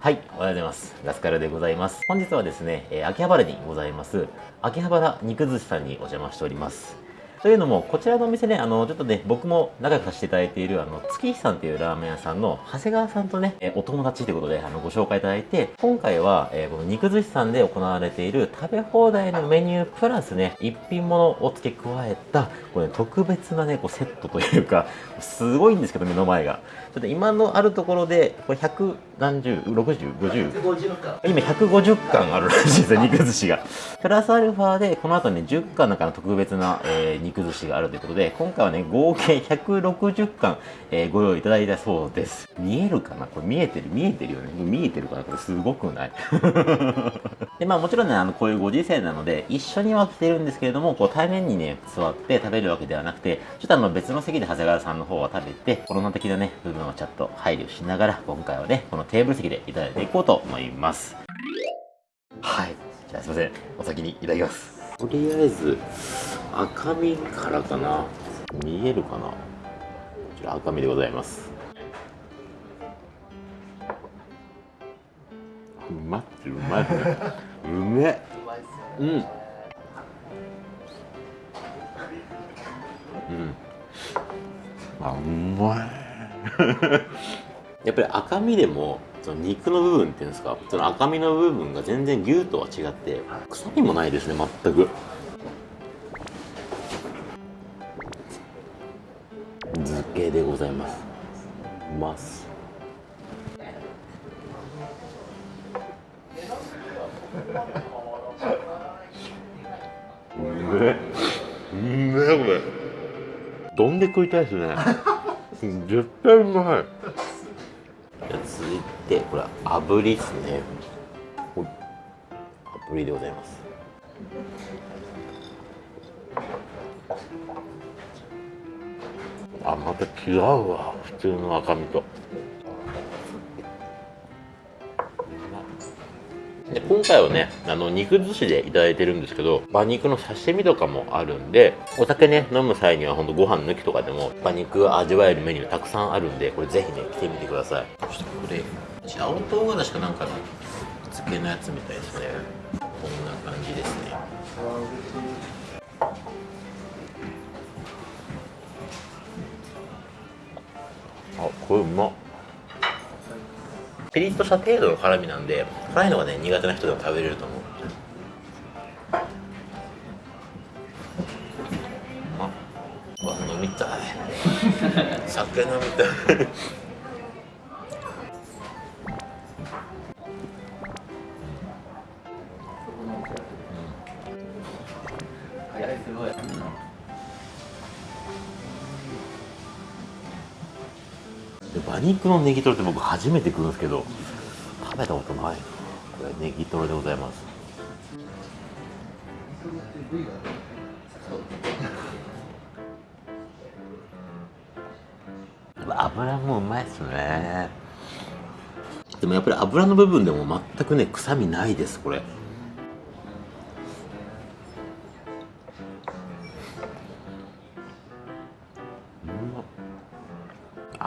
はい、おはようございます。ラスカルでございます。本日はですね、えー秋葉原にございます、秋葉原肉寿司さんにお邪魔しております。というのも、こちらのお店ね、あの、ちょっとね、僕も仲良くさせていただいている、あの、月日さんっていうラーメン屋さんの長谷川さんとね、えお友達ということで、あの、ご紹介いただいて、今回は、えーこの肉寿司さんで行われている食べ放題のメニュープラスね、一品物を付け加えた、これ、ね、特別なね、こうセットというか、すごいんですけど、目の前が。ちょっと今のあるところで、これ100何十、60、50、150巻。今150巻あるらしいですよ、肉寿司が。プラスアルファで、この後ね、10巻なんかの特別な、えー肉寿司があるということで、今回はね、合計160巻、えーご用意いただいたそうです。見えるかな？これ見えてる？見えてるよね？見えてるかな？これすごくない？で、まあもちろんね、あの、こういうご時世なので、一緒には来てるんですけれども、こう対面にね、座って食べるわけではなくて、ちょっとあの別の席で長谷川さんの方は食べて、コロナ的なね、部分をちょっと配慮しながら、今回はね、このテーブル席でいただいていこうと思います。はい。じゃあすいません。お先にいただきます。とりあえず、赤身からかな。見えるかなこちら赤身でございます。うまっうまいね。うめ。っうん。うん。あ、うまい。やっぱり赤身でも、その肉の部分っていうんですか、その赤身の部分が全然牛とは違って、臭みもないですね、全く。漬けでございます。うます。うめえ。うめえ、これ。どんで食いたいですね。絶対うまい。続いてこれ炙りですね。炙りでございます。あまた違うわ。普通の赤身とで今回はねあの肉寿司でいただいてるんですけど馬肉の刺身とかもあるんでお酒ね飲む際にはほんとご飯抜きとかでも馬肉味わえるメニューたくさんあるんでこれぜひね来てみてください。そしてこれ青唐辛子かなんかの漬けのやつみたいですね。こんな感じですね。あこれうまっピリッとした程度の辛みなんで辛いのがね苦手な人でも食べれると思う。うまっ。うわ飲みたい。酒飲みたいで馬肉のネギトロって僕初めて食うんですけど食べたことない。これネギトロでございます。油もうまいっすね。でもやっぱり油の部分でも全くね臭みないですこれ。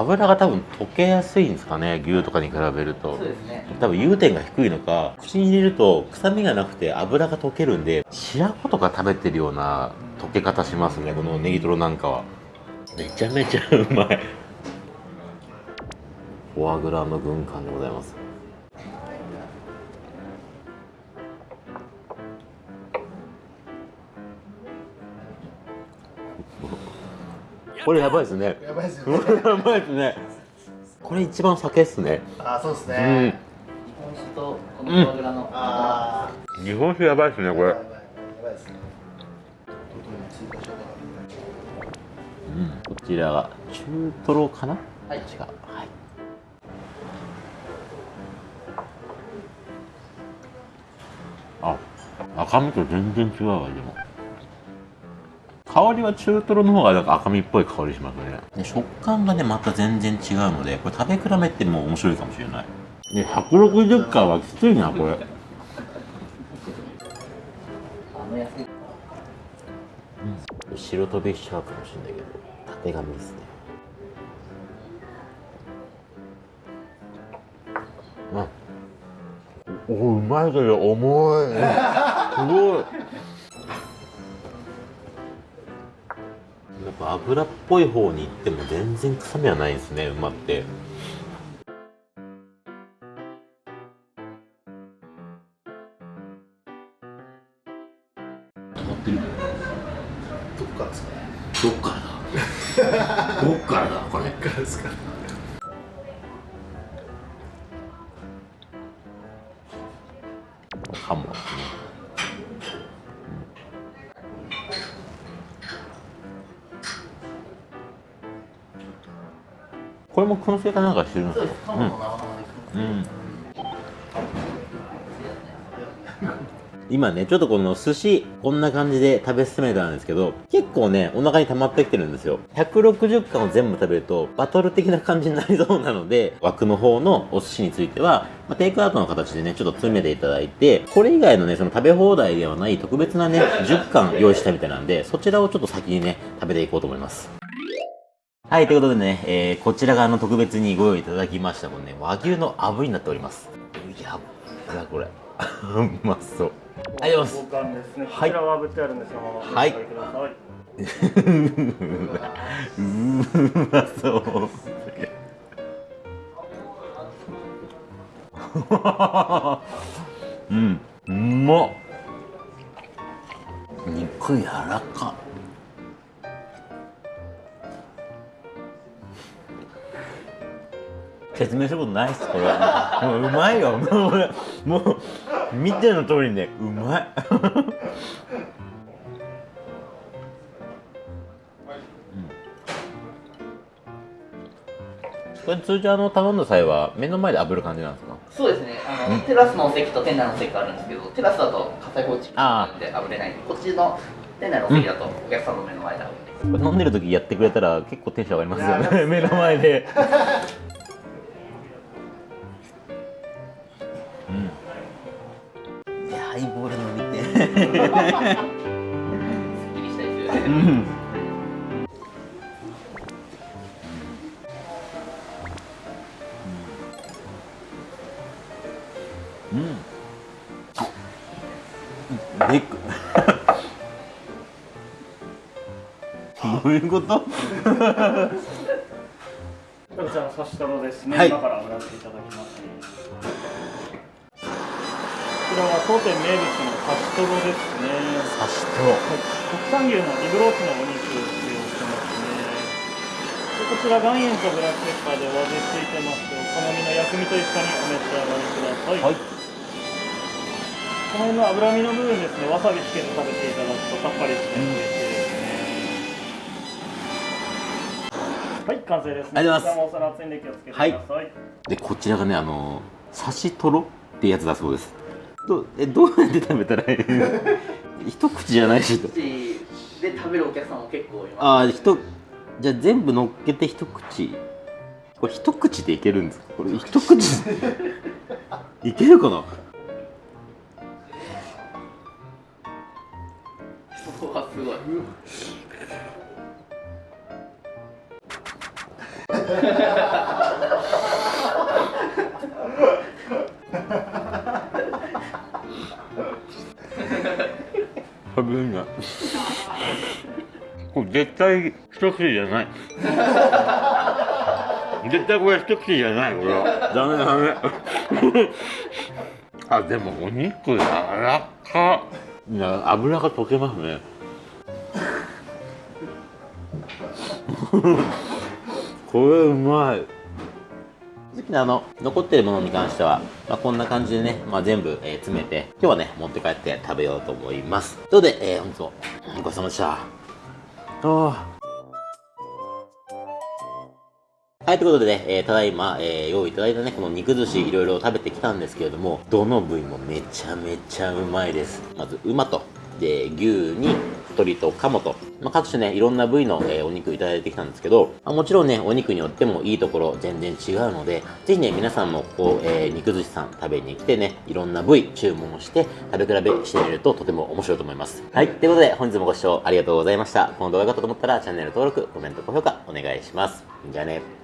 油が多分溶けやすいんですかね牛とかに比べると。そうですね。多分融点が低いのか口に入れると臭みがなくて油が溶けるんで白子とか食べてるような溶け方しますねこのネギトロなんかは。めちゃめちゃうまい。フォアグラの軍艦でございますこれやばいですね。やばいですこれやばいですね。これ一番酒っすね。あそうですうん。ね日本酒とこのフォアグラの。あ日本酒やばいですねこれ。やばいですねうんこちらが中トロかな？はい。違う。はい。あ赤身と全然違うわでも香りは中トロの方がなんか赤身っぽい香りしますね。で食感がねまた全然違うのでこれ食べ比べても面白いかもしれない。で160回はきついなこれ。あの安い白飛びしちゃうかもしれないけど縦紙ですね。うん。まいけど重い。すごいやっぱ油っぽい方に行っても全然臭みはないですね馬って。止まってる。どっからですかどっからだ？どっからだこれ。どっからですか燻製かなんかしてるんです。かうん、うん。今ねちょっとこの寿司こんな感じで食べ進めたんですけど結構ねお腹に溜まってきてるんですよ。160貫を全部食べるとバトル的な感じになりそうなので枠の方のお寿司については、まあ、テイクアウトの形でねちょっと詰めていただいてこれ以外のねその食べ放題ではない特別なね10貫用意したみたいなんでそちらをちょっと先にね食べていこうと思いますはい、ということでね、えー、こちらがあの特別にご用意いただきました、このね、和牛の炙りになっております。やっば、これ。うまそう。ありがとうござい五貫ですね。こはいちらは炙ってあるんですが、はい上がりください。うまそう。うん、うまっ。明することないっすこれもううまいよもう俺もう見ての通りね。うまい。これ通常あの頼んだ際は目の前で炙る感じなんですか？そうですね。あの、テラスのお席と店内のお席があるんですけどテラスだと火災報知器なんで炙れないこっちの店内のお席だとお客さんの目の前で炙ってこれ飲んでる時やってくれたら結構テンション上がりますよね。目の前できりしたいですよねうん。うん。でくどういうことこちらの刺しトロですね。はい今から炙らせていただきます。ちらは当店名物の刺しトロですね。刺しとはい国産牛のリブロースのお肉を使用してますね。でこちら岩塩とブラックペッパーでお味付いてますお好みの薬味と一緒にお召し上がりください。はいこの辺の脂身の部分ですね、わさびつけて食べていただくとさっぱりして美味しいですね。はい、完成です、ね。ありがとうございますお皿熱いんで気をつけてください。でこちらがねあの刺しとろってやつだそうですどえどうやって食べたらいい 一口じゃないしと口で食べるお客さんも結構います。ああ一じゃあ全部乗っけて一口。これ一口でいけるんですか？これ一口いけるかな？そこはすごい食べれないこれ絶対一口じゃない。絶対これ一口じゃないこれ。はダメダメ。あでもお肉柔らか。いや油が溶けますね。これうまい。好きなあの残ってるものに関しては、まあ、こんな感じでね、まあ、全部、えー詰めて今日はね持って帰って食べようと思います。ということで、えー、本日もごちそうさまでした。あはい、ということでね、えーただいま、えー用意いただいたね、この肉寿司いろいろ食べてきたんですけれども、どの部位もめちゃめちゃうまいです。まず、馬と、で、牛に、鶏と鴨と、まあ、各種ね、いろんな部位の、えーお肉いただいてきたんですけど、まあもちろんね、お肉によってもいいところ全然違うので、ぜひね、皆さんもここ、えー肉寿司さん食べに来てね、いろんな部位注文して、食べ比べしてみるととても面白いと思います。はい、ということで本日もご視聴ありがとうございました。この動画が良かったと思ったらチャンネル登録、コメント、高評価お願いします。じゃあね。